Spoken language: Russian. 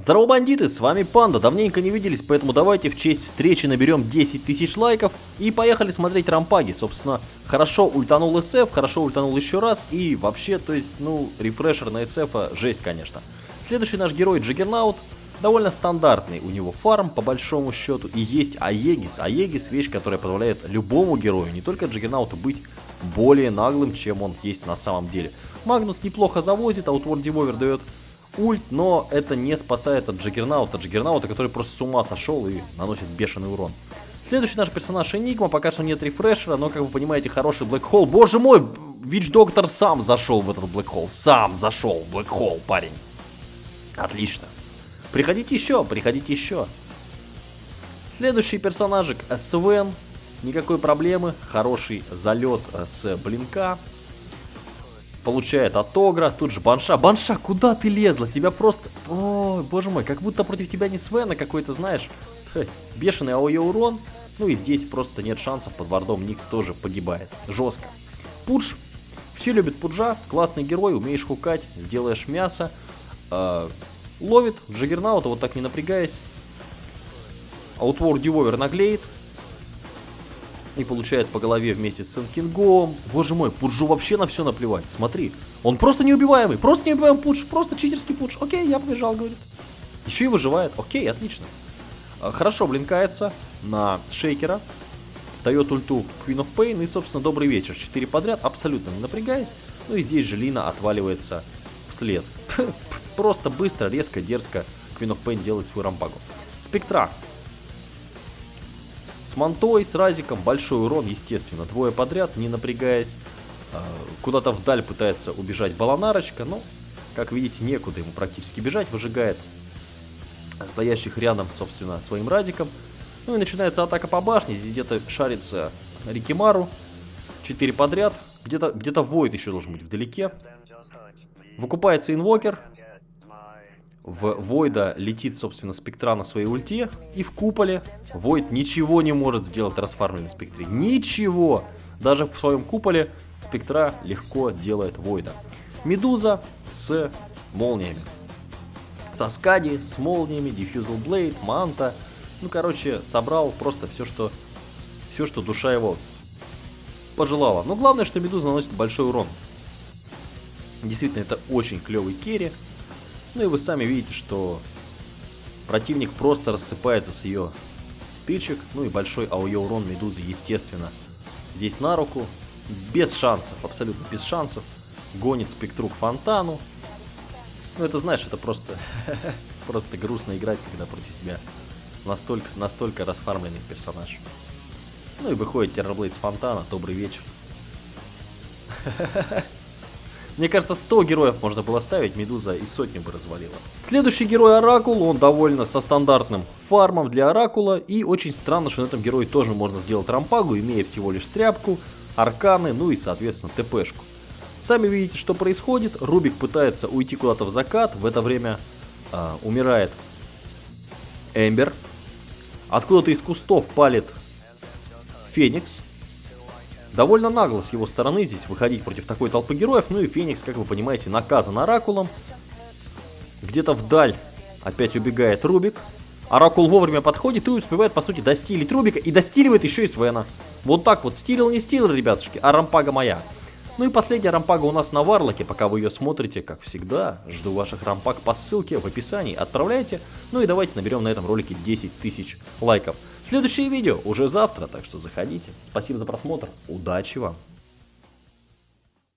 Здорово, бандиты, с вами Панда, давненько не виделись, поэтому давайте в честь встречи наберем 10 тысяч лайков и поехали смотреть рампаги. Собственно, хорошо ультанул SF, хорошо ультанул еще раз и вообще, то есть, ну, рефрешер на SF, -а, жесть, конечно. Следующий наш герой Джиггернаут, довольно стандартный у него фарм, по большому счету, и есть Аегис. Аегис вещь, которая позволяет любому герою, не только Джиггернауту, быть более наглым, чем он есть на самом деле. Магнус неплохо завозит, а Outward Devolver дает ульт, но это не спасает от Джаггернаута. Джаггернаута, который просто с ума сошел и наносит бешеный урон. Следующий наш персонаж Энигма, пока что нет рефрешера, но, как вы понимаете, хороший Блэк Холл. Боже мой, Вич Доктор сам зашел в этот Блэк Холл, сам зашел в Блэк Холл, парень. Отлично. Приходите еще, приходите еще. Следующий персонажик Свен. Никакой проблемы, хороший залет с блинка получает от Огра, тут же Банша. Банша, куда ты лезла? Тебя просто... Ой, боже мой, как будто против тебя не Свена какой-то, знаешь. Бешеный АОЕ урон. Ну и здесь просто нет шансов, под вардом Никс тоже погибает. Жестко. Пудж. Все любят Пуджа, классный герой, умеешь хукать, сделаешь мясо. Э, ловит Джаггернаута, вот так не напрягаясь. Аутвор Дивовер наглеет, и получает по голове вместе с Сенкингом. Боже мой, Пуджу вообще на все наплевать. Смотри, он просто неубиваемый, просто неубиваемый Пудж, просто читерский Пудж. Окей, я побежал, говорит. Еще и выживает. Окей, отлично. А, хорошо блинкается на Шейкера. Дает ульту Queen of Pain и, собственно, добрый вечер. Четыре подряд, абсолютно не напрягаясь. Ну и здесь же Лина отваливается вслед. Просто быстро, резко, дерзко Queen of Pain делает свой рампагу. Спектра с мантой, с разиком, большой урон, естественно, двое подряд, не напрягаясь. А, куда-то вдаль пытается убежать баланарочка, но, как видите, некуда ему практически бежать, выжигает стоящих рядом, собственно, своим радиком. Ну и начинается атака по башне, здесь где-то шарится Рикимару, 4 подряд, где-то где, -то, Войд еще должен быть вдалеке. Выкупается инвокер, в Войда летит, собственно, спектра на своей ульте, и в куполе Войд ничего не может сделать расфармленной спектре. Ничего! Даже в своем куполе спектра легко делает Войда. Медуза с молниями. Со скади, с молниями, Diffusal Blade, Манта. Ну, короче, собрал просто все, что, все, что душа его пожелала. Но главное, что Медуза наносит большой урон. Действительно, это очень клевый керри. Ну и вы сами видите, что противник просто рассыпается с ее тычек. Ну и большой АОЕ урон Медузы, естественно, здесь на руку. Без шансов, абсолютно без шансов. Гонит спектру к фонтану. Ну это, знаешь, это просто, просто грустно играть, когда против тебя настолько, настолько расфармленный персонаж. Ну и выходит Террорблейд с фонтана. Добрый вечер. Мне кажется, 100 героев можно было ставить, Медуза и сотню бы развалила. Следующий герой Оракул, он довольно со стандартным фармом для Оракула. И очень странно, что на этом герое тоже можно сделать рампагу, имея всего лишь тряпку, арканы, ну и, соответственно, ТПшку. Сами видите, что происходит. Рубик пытается уйти куда-то в закат. В это время э, умирает Эмбер. Откуда-то из кустов палит Феникс. Довольно нагло с его стороны здесь выходить против такой толпы героев. Ну и Феникс, как вы понимаете, наказан Оракулом. Где-то вдаль опять убегает Рубик. Оракул вовремя подходит и успевает, по сути, достилить Рубика. И достиливает еще и Свена. Вот так вот. Стилил, не стилил, ребятушки, а рампага моя. Ну и последняя рампага у нас на Варлоке, пока вы ее смотрите, как всегда, жду ваших рампаг по ссылке в описании, отправляйте, ну и давайте наберем на этом ролике 10 тысяч лайков. Следующее видео уже завтра, так что заходите. Спасибо за просмотр, удачи вам!